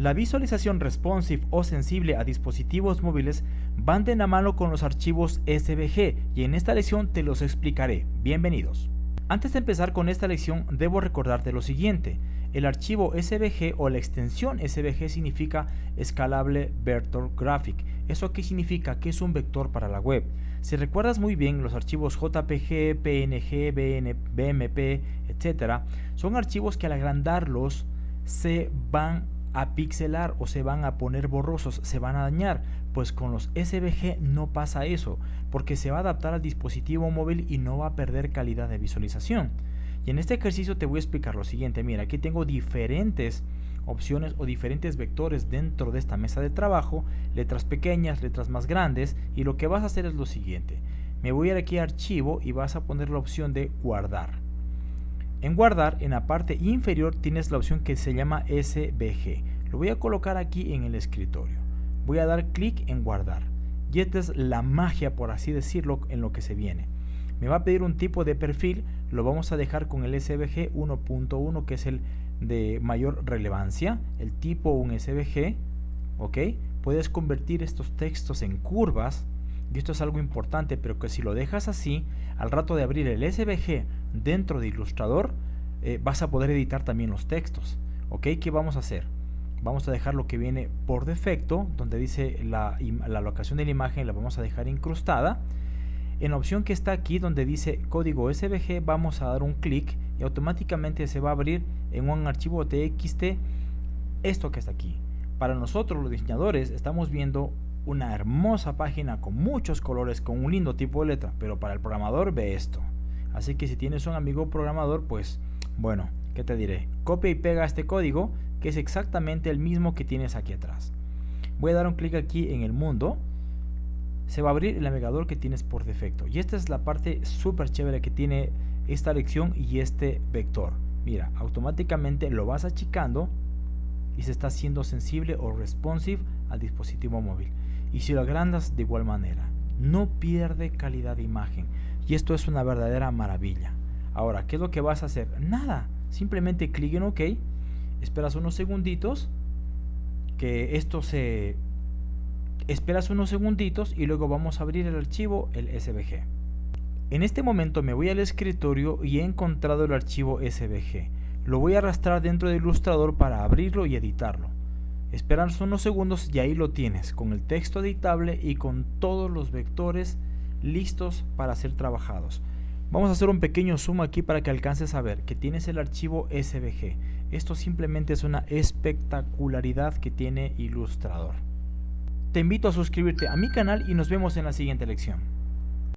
La visualización responsive o sensible a dispositivos móviles van de la mano con los archivos SVG y en esta lección te los explicaré. Bienvenidos. Antes de empezar con esta lección debo recordarte lo siguiente. El archivo SVG o la extensión SVG significa Scalable Vector Graphic. ¿Eso qué significa? Que es un vector para la web. Si recuerdas muy bien, los archivos JPG, PNG, BMP, etc. son archivos que al agrandarlos se van a pixelar o se van a poner borrosos, se van a dañar. Pues con los SVG no pasa eso, porque se va a adaptar al dispositivo móvil y no va a perder calidad de visualización. Y en este ejercicio te voy a explicar lo siguiente. Mira, aquí tengo diferentes opciones o diferentes vectores dentro de esta mesa de trabajo, letras pequeñas, letras más grandes, y lo que vas a hacer es lo siguiente. Me voy a ir aquí a archivo y vas a poner la opción de guardar. En guardar, en la parte inferior tienes la opción que se llama SVG. Lo voy a colocar aquí en el escritorio. Voy a dar clic en guardar. Y esta es la magia, por así decirlo, en lo que se viene. Me va a pedir un tipo de perfil, lo vamos a dejar con el SVG 1.1 que es el de mayor relevancia, el tipo un SVG, ¿ok? Puedes convertir estos textos en curvas, y esto es algo importante, pero que si lo dejas así, al rato de abrir el SVG dentro de Illustrator, eh, vas a poder editar también los textos. ¿Ok? ¿Qué vamos a hacer? Vamos a dejar lo que viene por defecto, donde dice la, la locación de la imagen, la vamos a dejar incrustada. En la opción que está aquí, donde dice código SVG, vamos a dar un clic y automáticamente se va a abrir en un archivo TXT esto que está aquí. Para nosotros los diseñadores estamos viendo una hermosa página con muchos colores, con un lindo tipo de letra, pero para el programador ve esto. Así que si tienes un amigo programador, pues bueno, ¿qué te diré? Copia y pega este código, que es exactamente el mismo que tienes aquí atrás. Voy a dar un clic aquí en el mundo. Se va a abrir el navegador que tienes por defecto. Y esta es la parte súper chévere que tiene esta lección y este vector. Mira, automáticamente lo vas achicando y se está haciendo sensible o responsive al dispositivo móvil y si lo agrandas de igual manera. No pierde calidad de imagen y esto es una verdadera maravilla. Ahora, ¿qué es lo que vas a hacer? Nada, simplemente clic en OK, esperas unos segunditos que esto se... Esperas unos segunditos y luego vamos a abrir el archivo, el SVG. En este momento me voy al escritorio y he encontrado el archivo SVG. Lo voy a arrastrar dentro del ilustrador para abrirlo y editarlo. Esperas unos segundos y ahí lo tienes, con el texto editable y con todos los vectores listos para ser trabajados. Vamos a hacer un pequeño zoom aquí para que alcances a ver que tienes el archivo SVG. Esto simplemente es una espectacularidad que tiene Illustrator. Te invito a suscribirte a mi canal y nos vemos en la siguiente lección.